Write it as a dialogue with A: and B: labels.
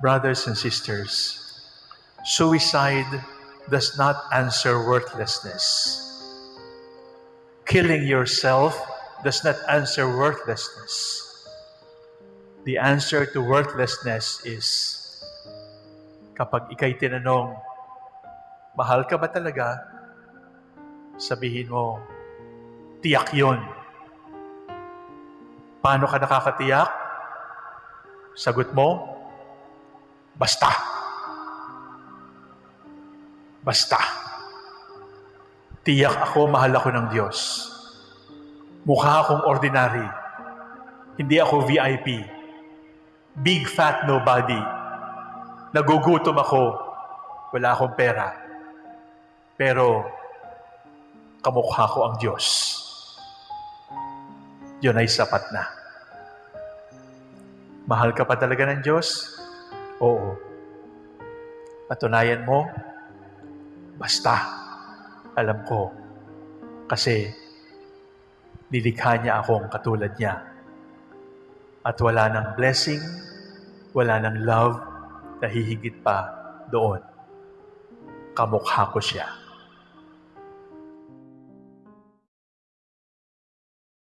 A: Brothers and sisters, suicide does not answer worthlessness. Killing yourself does not answer worthlessness. The answer to worthlessness is kapag ikay tinanong, mahal ka ba talaga? Sabihin mo, tiyak yon. Paano ka nakakatiyak? Sagot mo, basta. Basta. Tiyak ako, mahal ako ng Diyos. Mukha akong ordinary. Hindi ako VIP. Big fat nobody. Nagugutom ako. Wala akong pera. Pero, kamukha ko ang Diyos. Yun ay sapat na. Mahal ka pa talaga ng Diyos? Oo. Patunayan mo, basta. Alam ko. Kasi, nilikha niya akong katulad niya. At wala ng blessing, wala ng love na hihigit pa doon. Kamukha ko siya.